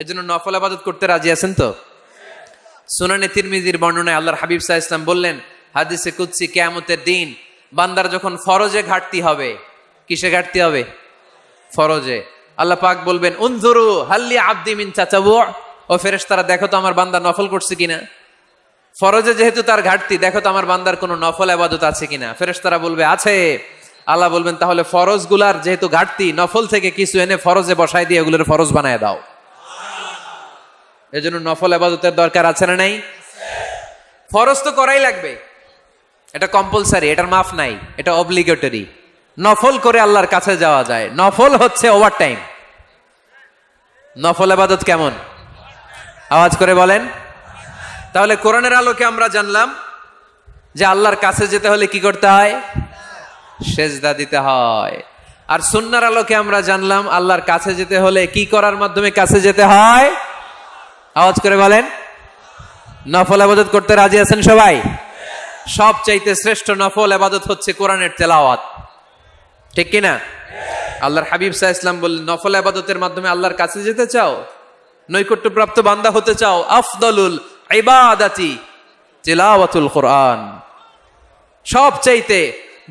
এজন্য নফল আবাদত করতে রাজি আছেন তো? সুনানে তিরমিজির বর্ণনায় আল্লাহর হাবিব সাহা ইসলাম বললেন, হাদিসে কুৎসি কেয়ামতের দিন বান্দার যখন ফরজে ঘাটতি হবে, কিসে ঘাটতি হবে? ফরজে। আল্লাহ পাক বলবেন, উনজুরু হাল্লি আব্দি মিন চাচাবু ও ফেরেশতারা, দেখো তো আমার বান্দা নফল করছে কিনা। ফরজে যেহেতু তার ঘাটতি, দেখো তো আমার বান্দার কোনো নফল আবাদত আছে কিনা। ফেরেশতারা বলবে, আছে। আল্লাহ বলবেন, তাহলে ফরজগুলার যেহেতু ঘাটতি, নফল থেকে কিছু এনে ফরজে বসায় দিয়ে এগুলোর ফরজ বানায় দাও। এজন্য নফল আবাদতের দরকার আছে না নাই? ফরজ তো করাই লাগবে। এটা কম্পালসারি এটার মাফ নাই, এটা অব্লিগেটরি নফল করে আল্লাহর কাছে যাওয়া যায়। নফল হচ্ছে ওভার টাইম নফল আবাদত কেমন? আওয়াজ করে বলেন। তাহলে কোরআনের আলোকে আমরা জানলাম যে আল্লাহর কাছে যেতে হলে কি করতে হয়? সেজদা দিতে হয়। আর সুন্নার আলোকে আমরা জানলাম আল্লাহর কাছে যেতে হলে কি করার মাধ্যমে কাছে যেতে হয়? আওয়াজ করে বলেন। নফল আবাদত করতে রাজি আছেন সবাই? সব চাইতে শ্রেষ্ঠ নফল আবাদত হচ্ছে কোরআনের তেলাওয়াত। ঠিক কিনা? আল্লাহর হাবিব সাহা ইসলাম বললেন, নফল আবাদতের মাধ্যমে আল্লাহর কাছে যেতে চাও? নৈকট্যপ্রাপ্ত বান্দা হতে চাও? আফদলুল ইবাদাতি তিলাওয়াতুল কোরআন। সব চাইতে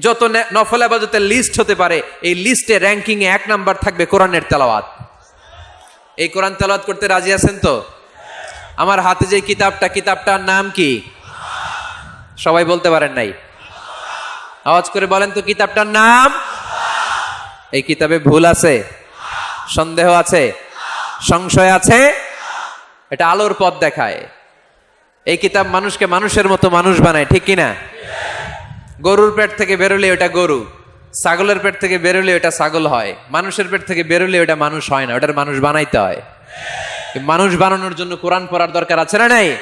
যত নফল আবাদতের লিস্ট হতে পারে, এই লিস্টে র্যাঙ্কিং এ এক নাম্বার থাকবে কোরআনের তেলাওয়াত। এই কোরআন তেলাওয়াত করতে রাজি আছেন তো? আমার হাতে যে কিতাবটা, কিতাবটার নাম কি? সবাই বলতে পারেন নাই। আওয়াজ করে বলেন তো, কিতাবটার নাম? এই কিতাবে ভুল আছে, সন্দেহ আছে, সংশয় আছে, এটা আলোর পথ দেখায়। এই কিতাব মানুষকে মানুষের মতো মানুষ বানায়, ঠিক কিনা? গরুর পেট থেকে বেরোলে ওটা গরু, ছাগলের পেট থেকে বেরোলে ওটা ছাগল হয়, মানুষের পেট থেকে বেরোলে ওটা মানুষ হয় না, ওটার মানুষ বানাইতে হয়। মানুষ বানানোর জন্য কোরআন পড়ার দরকার আছে না নাই?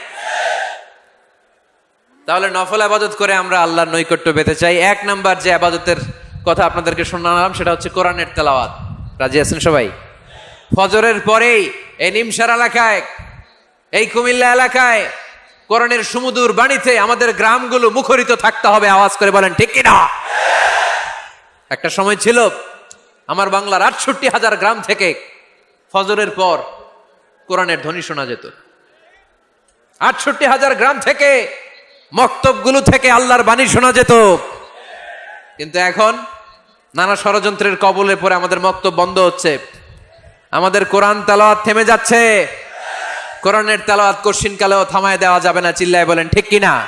তাহলে নফল আবাদত করে আমরা আল্লাহর নৈকট্য পেতে চাই। এক নাম্বার যে আবাদতের কথা আপনাদেরকে শোনালাম, সেটা হচ্ছে কোরআনের তেলাওয়াত। রাজি আছেন সবাই? ফজরের পরেই এই নিমসার এলাকায়, এই কুমিল্লা এলাকায়, কোরআনের সুমুদুর বাণীতে আমাদের গ্রামগুলো মুখরিত থাকতে হবে, আওয়াজ করে বলেন, ঠিক কিনা? একটা সময় ছিল, আমার বাংলার আটষট্টি হাজার গ্রাম থেকে ফজরের পর কোরআনের ধ্বনি শোনা যেত। আটষট্টি হাজার গ্রাম থেকে, মক্তবগুলো থেকে আল্লাহর বাণী শোনা যেত। কিন্তু এখন নানা ষড়যন্ত্রের কবলে পরে আমাদের মক্তব বন্ধ হচ্ছে। আমাদের কোরআন তালাওয়াত থেমে যাচ্ছে। কোরআনের তালাওয়াত কশিন কালেও থামায় দেওয়া যাবে না, চিল্লায় বলেন, ঠিক কিনা?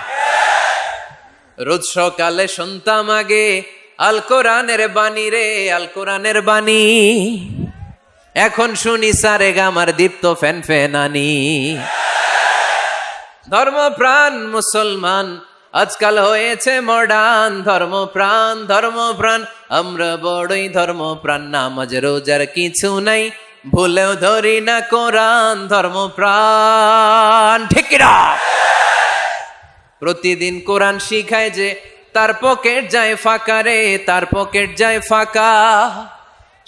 রোজ সকালে শুনতাম আগে, আল কোরআনের বাণী রে, আল কোরআনের বাণী। এখন শুনি সারে গামার দীপ্ত ফ্যান ফেনানি ধর্মপ্রাণ মুসলমান, আজকাল হয়েছে মডার্ন ধর্মপ্রাণ ধর্মপ্রাণ। আমরা বড়ই ধর্মপ্রাণ, নামাজ, রোজার কিছু নাই। ভুলেও ধরি না কোরআন, ধর্মপ্রাণ। ঠিক প্রতিদিন কোরআন শিখায় যে, তার পকেট যায় ফাঁকা রে, তার পকেট যায় ফাঁকা।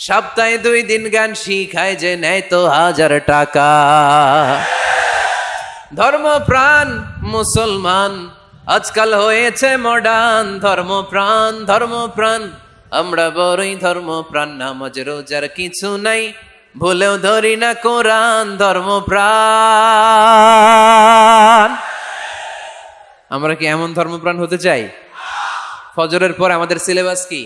সপ্তাহে দুই দিন গান শিখায় যে নেয় তো হাজার টাকা। ধর্ম প্রাণ মুসলমান, আজকাল হয়েছে মডার্ন ধর্ম প্রাণ ধর্ম প্রাণ আমরা বড়ই ধর্ম প্রাণ নামাজ, রোজার কিছু নাই, ভুলেও ধরি না কোরআন ধর্ম প্রাণ আমরা কি এমন ধর্মপ্রাণ হতে চাই? ফজরের পর আমাদের সিলেবাস কি?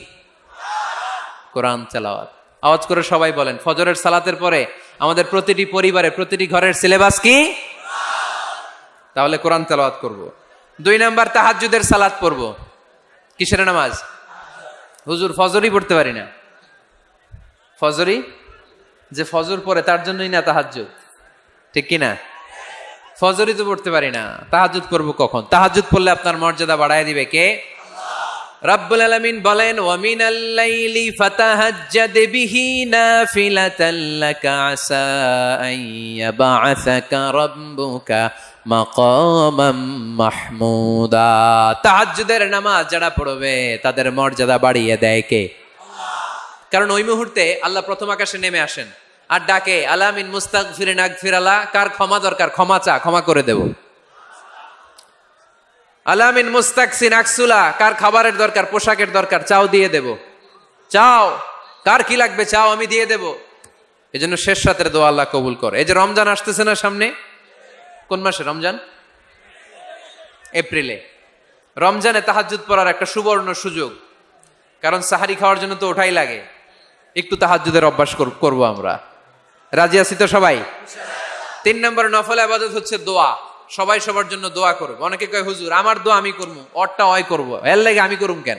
কোরআন চালাওয়াত আওয়াজ করে সবাই বলেন, ফজরের সালাতের পরে আমাদের প্রতিটি পরিবারে, প্রতিটি ঘরের সিলেবাস কি? তাহলে কোরআন তেলাওয়াত করব। দুই নাম্বার, তাহাজ্জুদের সালাত পড়ব। কিসের নামাজ? হুজুর, ফজরই পড়তে পারি না। ফজরই? যে ফজর পড়ে, তার জন্যই না তাহাজ্জুদ। ঠিক কি না ফজরই তো পড়তে পারি না। তাহাজ্জুদ করব কখন? তাহাজ্জুদ পড়লে আপনার মর্যাদা বাড়ায় দিবে কে? রাব্বুল আলামিন বলেন ওয়া মিনাল লাইলি ফাতাহাজ্জাদ বিহি নাফিলাতাল লাকা আসা আন ইয়াবআসাকা রাব্বুকা মাকামাম মাহমুদা। তাহাজ্জুদের নামাজ যারা পড়বে তাদের মর্যাদা বাড়িয়ে দেয় কে? কারণ ওই মুহূর্তে আল্লাহ প্রথম আকাশে নেমে আসেন আর ডাকে আলামিন মুস্তাক ফিরে নাক ফিরালা কার ক্ষমা দরকার? ক্ষমা চা ক্ষমা করে দেব। আলামিন মুস্তাকসিন আকসুলা, কার খাবারের দরকার, পোশাকের দরকার, চাও দিয়ে দেব। চাও, কার কি লাগবে চাও আমি দিয়ে দেব। এই জন্য শেষ রাতের দোয়া আল্লাহ কবুল কর। এই যে রমজান আসতেছে না সামনে? কোন মাসে রমজান? এপ্রিলে। রমজানে তাহাজ্জুদ পড়ার একটা সুবর্ণ সুযোগ। কারণ সাহারি খাওয়ার জন্য তো ওঠাই লাগে। একটু তাহাজ্জুদের অভ্যাস কর- করব আমরা। রাজি আছি তো সবাই? তিন নম্বর নফল আবাদত হচ্ছে দোয়া। সবাই সবার জন্য দোয়া করবে অনেকে কয়, হুজুর, আমার দোয়া আমি করব, অরটা অয় করব। এর লাগে আমি করুম কেন?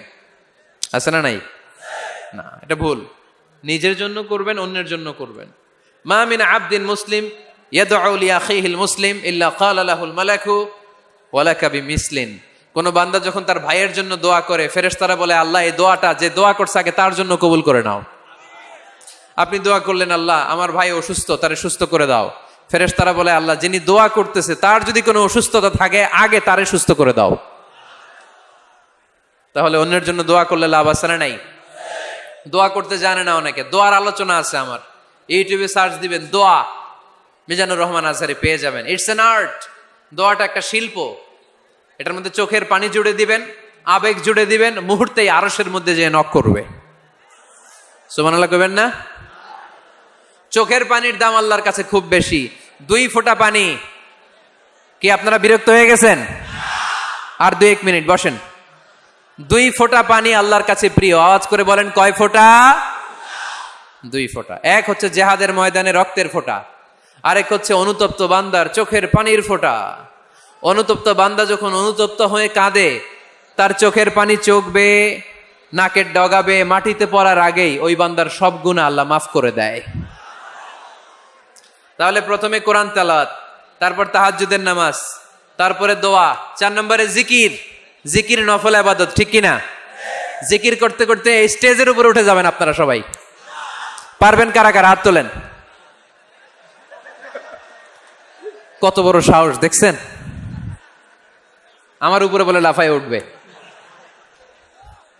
আছে না নাই? না, এটা ভুল। নিজের জন্য করবেন, অন্যের জন্য করবেন। মা মিন আবদিন মুসলিম ইয়াদউ লি আখিহিল মুসলিম ইল্লা ক্বালা লাহুল মালাকু ওয়ালাকা বিমিসলিন। কোন বান্দা যখন তার ভাইয়ের জন্য দোয়া করে, ফেরেশতারা বলে, আল্লাহ, এই দোয়াটা, যে দোয়া করছে আগে তার জন্য কবুল করে নাও। আপনি দোয়া করলেন, আল্লাহ, আমার ভাই অসুস্থ, তারে সুস্থ করে দাও। ফেরেশতারা বলে, আল্লাহ যিনি দোয়া করতেছে, তার যদি কোনো অসুস্থতা থাকে, আগে তারে সুস্থ করে দাও। তাহলে অন্যের জন্য দোয়া করলে লাভ আছে না নাই? দোয়া করতে জানে না অনেকে। দোয়ার আলোচনা আছে আমার। ইউটিউবে সার্চ দিবেন, দোয়া। মিজানুর রহমান আজহারি পেয়ে যাবেন। ইটস এন আর্ট দোয়াটা একটা শিল্প। এটার মধ্যে চোখের পানি জুড়ে দিবেন, আবেগ জুড়ে দিবেন, মুহূর্তেই আরসের মধ্যে যে নক করবে। সুমানাল্লাহ কবেন না? চোখের পানির দাম আল্লাহর কাছে খুব বেশি। দুই ফোঁটা পানি। কি আপনারা বিরক্ত হয়ে গেছেন? আর দুই এক মিনিট, বসেন। দুই ফোঁটা পানি আল্লাহর কাছে প্রিয়। আওয়াজ করে বলেন, কয় ফোঁটা? দুই ফোঁটা। এক হচ্ছে জেহাদের ময়দানে রক্তের ফোঁটা। আরেক হচ্ছে অনুতপ্ত বান্দার চোখের পানির ফোঁটা। অনুতপ্ত বান্দা যখন অনুতপ্ত হয়ে কাঁদে, তার চোখের পানি চোখবে, নাকের ডগাবে, মাটিতে পড়ার আগেই ওই বান্দার সব গুণা আল্লাহ মাফ করে দেয়। তাহলে প্রথমে কোরআন তালাত তারপর তাহাজুদের নামাজ, তারপরে দোয়া, চার নম্বরে জিকির। জিকির নফল আবাদত, ঠিক কিনা? জিকির করতে করতে এই স্টেজের উপরে উঠে যাবেন আপনারা সবাই। পারবেন কারা কারা? হাত তোলেন। কত বড় সাহস, দেখছেন? আমার উপরে বলে লাফায় উঠবে।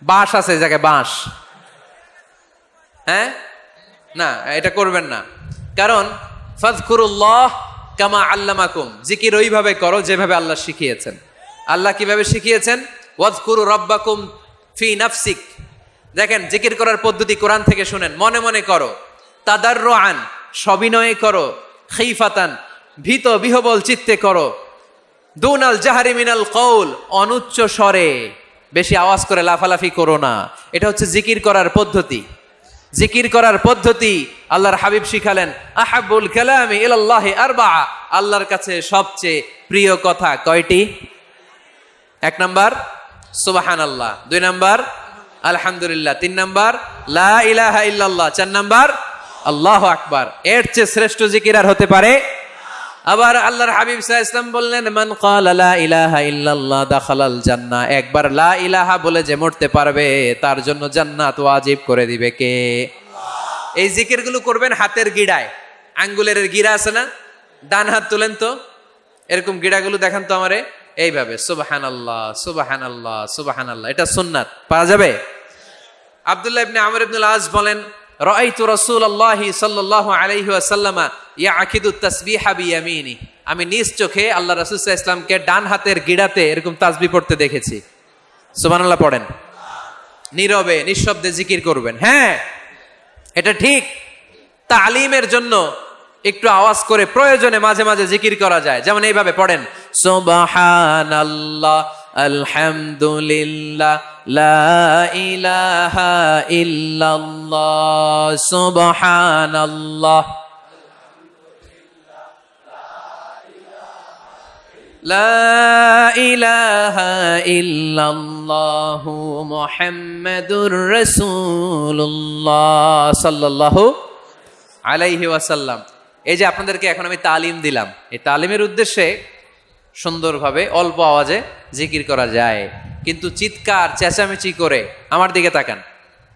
বাঁশ আছে জায়গায়, বাঁশ। হ্যাঁ? না, এটা করবেন না। কারণ ফাজকুরুল্লাহ কামা আল্লামাকুম। জিকির ওইভাবে করো যেভাবে আল্লাহ শিখিয়েছেন। আল্লাহ কীভাবে শিখিয়েছেন? ওয়াজকুরু রব্বাকুম ফি নাফসিক। দেখেন, জিকির করার পদ্ধতি কোরআন থেকে শুনেন। মনে মনে করো তাদার আন সবিনয়ে করো, খিফাতান, ভীত বিহবল চিত্তে করো। দুনাল জাহারি মিনাল কৌল অনুচ্চ স্বরে। বেশি আওয়াজ করে লাফালাফি করো না। এটা হচ্ছে জিকির করার পদ্ধতি। জিকির করার পদ্ধতি আল্লাহর হাবিব শিখালেন, আহাবুল কালামি ইলাল্লাহি আরবা আল্লাহর কাছে সবচেয়ে প্রিয় কথা কয়টি? এক নম্বর সুবাহান আল্লাহ দুই নম্বর, আলহামদুলিল্লাহ। তিন নম্বর লাহ ইলাহা ইল্লাল্লাহ। চার নম্বর, আল্লাহ আকবার। এর চেয়ে শ্রেষ্ঠ জিকির আর হতে পারে আবার আল্লাহর হাবিব সাহা ইসলাম বললেন মান ক্বালা লা ইলাহা ইল্লাল্লাহ দাখালাল জান্নাহ। একবার লা ইলাহা বলে যে মরতে পারবে তার জন্য জান্নাত ওয়াজিব করে দিবে কে? এই জিকিরগুলো করবেন হাতের গিড়ায়। আঙ্গুলের গিরা আছে না? ডান হাত তুলেন তো। এরকম গিড়াগুলো দেখান তো আমারে। এইভাবে সুবাহান আল্লাহ সুবাহান আল্লাহ সুবাহান আল্লাহ এটা সুন্নাত। পাওয়া যাবে? আবদুল্লাহ ইবনে আমর ইবনুল আজ বলেন রাআইতু রাসূলুল্লাহি সাল্লাল্লাহু আলাইহি ওয়াসাল্লামা ইয়াকিদু তাসবিহা বিয়ামিনি আমি নিজ চোখে আল্লাহ রাসূল ইসলামকে ডান হাতের গিড়াতে এরকম তাসবিহ পড়তে দেখেছি। সুবহানাল্লাহ পড়েন। নীরবে, নিঃশব্দে জিকির করবেন। হ্যাঁ এটা ঠিক। তালিমের জন্য একটু আওয়াজ করে প্রয়োজনে মাঝে মাঝে জিকির করা যায়। যেমন এইভাবে পড়েন, সুবহানাল্লাহ আলহামদুলিল্লাহ লা ইলাহা ইল্লাল্লাহ সুবহানাল্লাহ لا إله إلا الله محمد رسول الله صلى الله আলাইহি ওয়াসাল্লাম এই যে আপনাদেরকে এখন আমি তালিম দিলাম এই তালিমের উদ্দেশ্যে সুন্দরভাবে অল্প আওয়াজে জিকির করা যায়। কিন্তু চিৎকার, চেঁচামেচি করে আমার দিকে তাকান।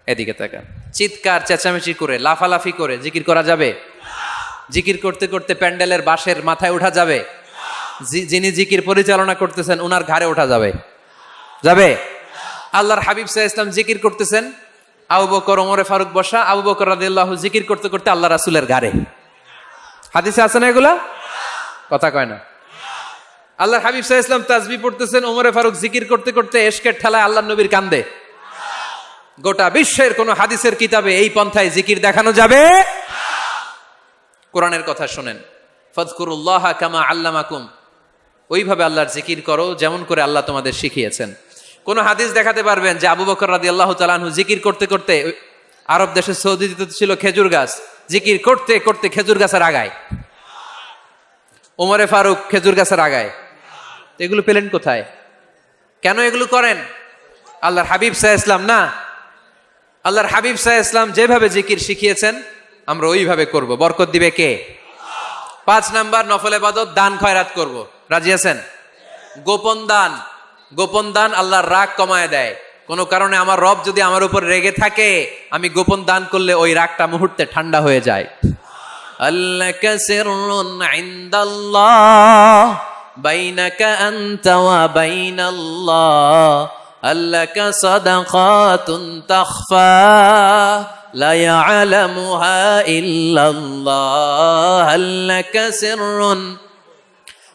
এদিকে তাকান। চিৎকার, চেঁচামেচি করে, লাফালাফি করে জিকির করা যাবে? জিকির করতে করতে প্যান্ডেলের বাঁশের মাথায় ওঠা যাবে? যিনি জিকির পরিচালনা করতেছেন ওনার ঘাড়ে ওঠা যাবে? যাবে? আল্লাহর হাবিব সাহা ইসলাম জিকির করতেছেন। আবু বকর, ওমরে ফারুক বসা, আবু বকর রাদিয়াল্লাহু জিকির করতে করতে আল্লাহ রাসূলের ঘাড়ে। হাদিসে আছে না এগুলা? কথা কয় না। আল্লাহর হাবিব সাহা ইসলাম তাজবি পড়তেছেন, ওমরে ফারুক জিকির করতে করতে এশকের ঠেলায় আল্লাহ নবীর কান্দে। গোটা বিশ্বের কোন হাদিসের কিতাবে এই পন্থায় জিকির দেখানো যাবে? কোরআনের কথা শোনেন ফজকুরুল্লাহ কামা আল্লামাকুম। ওইভাবে আল্লাহর জিকির করো যেমন করে আল্লাহ তোমাদের শিখিয়েছেন। কোন হাদিস দেখাতে পারবেন যে আবু বকর রাদি আল্লাহ তালানহু জিকির করতে করতে আরব দেশের সৌদিতে ছিল খেজুর গাছ, জিকির করতে করতে খেজুর গাছের আগায়। ওমরে ফারুক খেজুর গাছের আগায়। তো এগুলো পেলেন কোথায়? কেন এগুলো করেন? আল্লাহর হাবিব সাহা ইসলাম না। আল্লাহর হাবিব সাহা ইসলাম যেভাবে জিকির শিখিয়েছেন, আমরা ওইভাবে করব। বরকত দিবে কে? পাঁচ নাম্বার, নফল এবাদত দান খয়রাত করব। রাজি আছেন? গোপন দান। গোপন দান আল্লাহর রাগ কমায় দেয়। কোনো কারণে আমার রব যদি আমার উপর রেগে থাকে, আমি গোপন দান করলে ওই রাগটা মুহূর্তে ঠান্ডা হয়ে যায়। আল্লাহ সিররুন ইনদাল্লাহ বাইনাকা আনতা ওয়া বাইনাল্লাহ আল্লাহ সাদাকাতুন তাখফা لا يعلمها إلا الله هل لك سر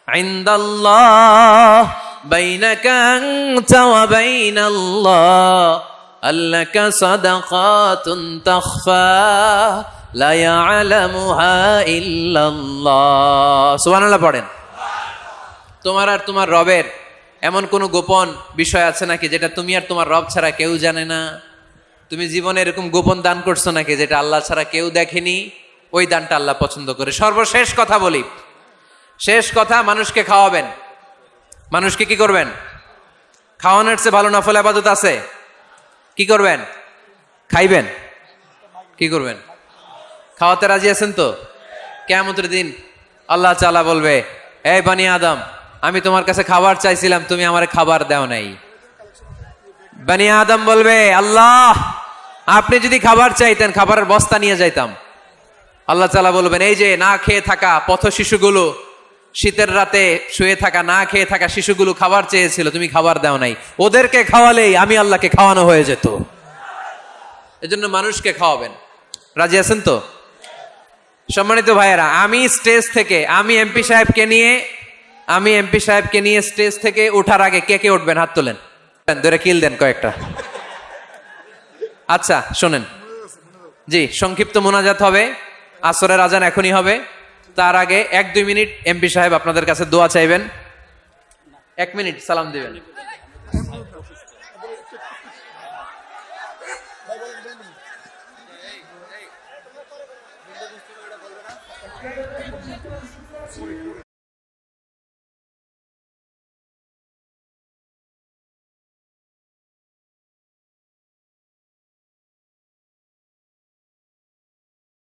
عند الله بينك أنت وبين الله هل لك صدقات تخفى لا يعلمها إلا الله سبحان الله পড়েন তোমার আর তোমার রবের এমন কোনো গোপন বিষয় আছে নাকি যেটা তুমি আর তোমার রব ছাড়া কেউ জানে না? তুমি জীবনে এরকম গোপন দান করছ নাকি যেটা আল্লাহ ছাড়া কেউ দেখেনি? ওই দানটা আল্লাহ পছন্দ করে। সর্বশেষ কথা বলি। শেষ কথা, মানুষকে খাওয়াবেন। মানুষকে কি করবেন? খাওয়ানোর চেয়ে ভালো নফল আবাদত আছে? কি করবেন? খাইবেন? কি করবেন? খাওয়াতে রাজি আছেন তো? কেমতের দিন আল্লাহ চালা বলবে, এই বানি আদম আমি তোমার কাছে খাবার চাইছিলাম, তুমি আমার খাবার দাও নাই। বানি আদম বলবে, আল্লাহ, আপনি যদি খাবার চাইতেন, খাবারের বস্তা নিয়ে যাইতাম। আল্লাহ তালা বলবেন, এই যে না খেয়ে থাকা পথ শিশুগুলো, শীতের রাতে শুয়ে থাকা, না খেয়ে থাকা শিশুগুলো খাবার চেয়েছিল, তুমি খাবার দাও নাই। ওদেরকে খাওয়ালেই আমি আল্লাহকে খাওয়ানো হয়ে যেত। এজন্য মানুষকে খাওয়াবেন। রাজি আছেন তো? সম্মানিত ভাইয়েরা, আমি স্টেজ থেকে, আমি এমপি সাহেবকে নিয়ে আমি এমপি সাহেবকে নিয়ে স্টেজ থেকে ওঠার আগে কে কে উঠবেন? হাত তোলেন। ধরে কিল দেন কয়েকটা। আচ্ছা শোনেন। জি, সংক্ষিপ্ত মোনাজাত হবে, আসরের আজান এখনই হবে। তার আগে এক দুই মিনিট এমপি সাহেব আপনাদের কাছে দোয়া চাইবেন। এক মিনিট, সালাম দিবেন।